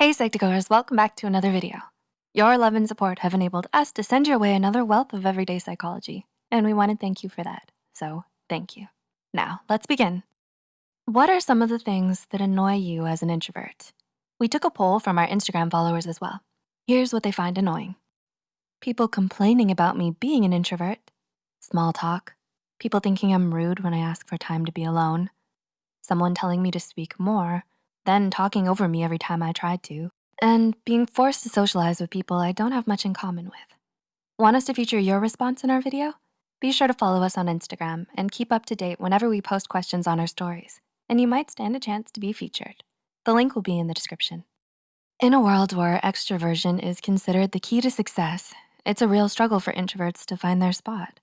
Hey Psych2Goers, welcome back to another video. Your love and support have enabled us to send your way another wealth of everyday psychology, and we wanna thank you for that, so thank you. Now, let's begin. What are some of the things that annoy you as an introvert? We took a poll from our Instagram followers as well. Here's what they find annoying. People complaining about me being an introvert, small talk, people thinking I'm rude when I ask for time to be alone, someone telling me to speak more, then talking over me every time I tried to, and being forced to socialize with people I don't have much in common with. Want us to feature your response in our video? Be sure to follow us on Instagram and keep up to date whenever we post questions on our stories, and you might stand a chance to be featured. The link will be in the description. In a world where extroversion is considered the key to success, it's a real struggle for introverts to find their spot.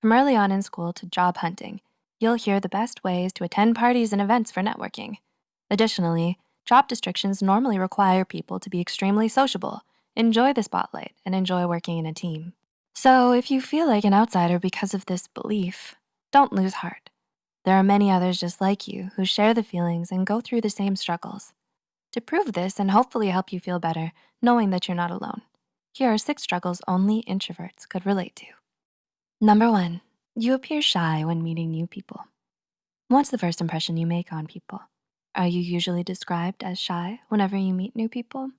From early on in school to job hunting, you'll hear the best ways to attend parties and events for networking. Additionally, job descriptions normally require people to be extremely sociable, enjoy the spotlight, and enjoy working in a team. So if you feel like an outsider because of this belief, don't lose heart. There are many others just like you who share the feelings and go through the same struggles. To prove this and hopefully help you feel better, knowing that you're not alone, here are six struggles only introverts could relate to. Number one, you appear shy when meeting new people. What's the first impression you make on people? Are you usually described as shy whenever you meet new people?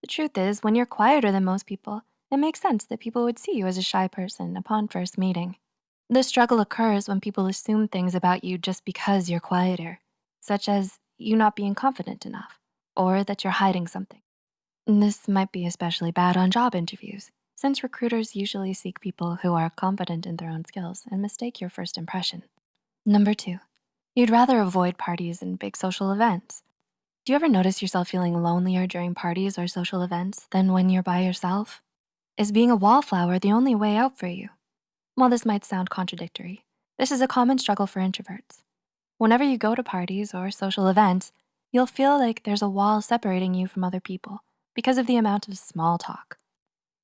The truth is, when you're quieter than most people, it makes sense that people would see you as a shy person upon first meeting. The struggle occurs when people assume things about you just because you're quieter, such as you not being confident enough, or that you're hiding something. This might be especially bad on job interviews, since recruiters usually seek people who are confident in their own skills and mistake your first impression. Number two, You'd rather avoid parties and big social events. Do you ever notice yourself feeling lonelier during parties or social events than when you're by yourself? Is being a wallflower the only way out for you? While this might sound contradictory, this is a common struggle for introverts. Whenever you go to parties or social events, you'll feel like there's a wall separating you from other people because of the amount of small talk.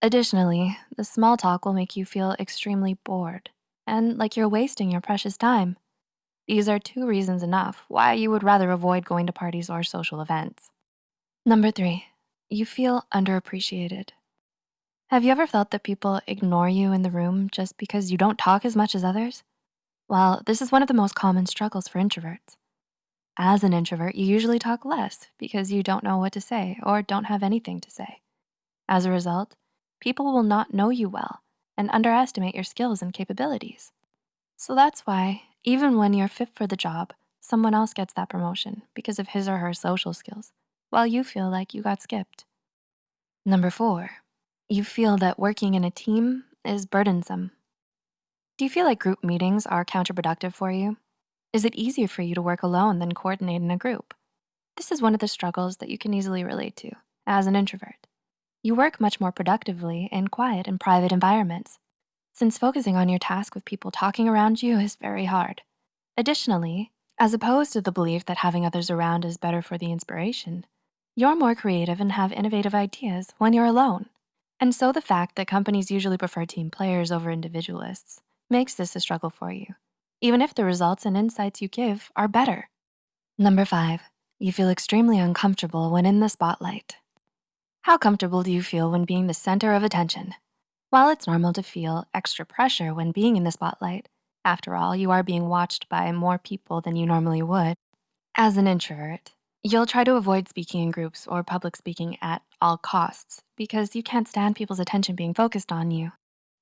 Additionally, the small talk will make you feel extremely bored and like you're wasting your precious time. These are two reasons enough why you would rather avoid going to parties or social events. Number three, you feel underappreciated. Have you ever felt that people ignore you in the room just because you don't talk as much as others? Well, this is one of the most common struggles for introverts. As an introvert, you usually talk less because you don't know what to say or don't have anything to say. As a result, people will not know you well and underestimate your skills and capabilities. So that's why even when you're fit for the job, someone else gets that promotion because of his or her social skills, while you feel like you got skipped. Number four, you feel that working in a team is burdensome. Do you feel like group meetings are counterproductive for you? Is it easier for you to work alone than coordinate in a group? This is one of the struggles that you can easily relate to as an introvert. You work much more productively in quiet and private environments since focusing on your task with people talking around you is very hard. Additionally, as opposed to the belief that having others around is better for the inspiration, you're more creative and have innovative ideas when you're alone. And so the fact that companies usually prefer team players over individualists makes this a struggle for you, even if the results and insights you give are better. Number five, you feel extremely uncomfortable when in the spotlight. How comfortable do you feel when being the center of attention? While it's normal to feel extra pressure when being in the spotlight, after all, you are being watched by more people than you normally would. As an introvert, you'll try to avoid speaking in groups or public speaking at all costs because you can't stand people's attention being focused on you.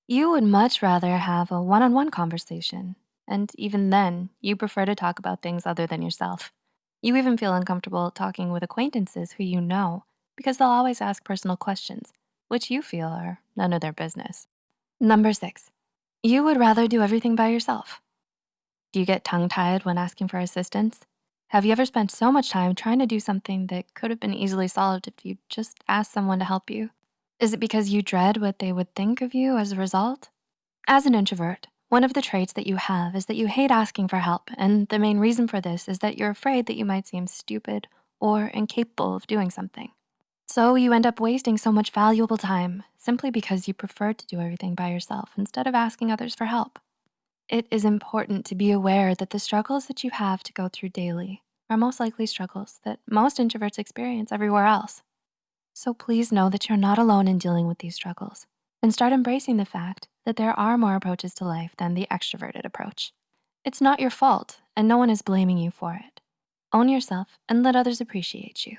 You would much rather have a one-on-one -on -one conversation. And even then, you prefer to talk about things other than yourself. You even feel uncomfortable talking with acquaintances who you know because they'll always ask personal questions which you feel are none of their business. Number six, you would rather do everything by yourself. Do you get tongue-tied when asking for assistance? Have you ever spent so much time trying to do something that could have been easily solved if you just asked someone to help you? Is it because you dread what they would think of you as a result? As an introvert, one of the traits that you have is that you hate asking for help, and the main reason for this is that you're afraid that you might seem stupid or incapable of doing something. So you end up wasting so much valuable time simply because you prefer to do everything by yourself instead of asking others for help. It is important to be aware that the struggles that you have to go through daily are most likely struggles that most introverts experience everywhere else. So please know that you're not alone in dealing with these struggles and start embracing the fact that there are more approaches to life than the extroverted approach. It's not your fault and no one is blaming you for it. Own yourself and let others appreciate you.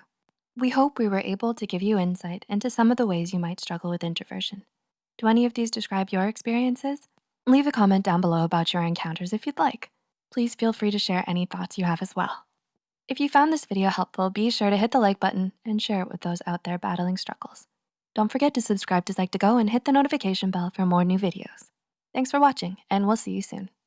We hope we were able to give you insight into some of the ways you might struggle with introversion. Do any of these describe your experiences? Leave a comment down below about your encounters if you'd like. Please feel free to share any thoughts you have as well. If you found this video helpful, be sure to hit the like button and share it with those out there battling struggles. Don't forget to subscribe to Psych2Go and hit the notification bell for more new videos. Thanks for watching and we'll see you soon.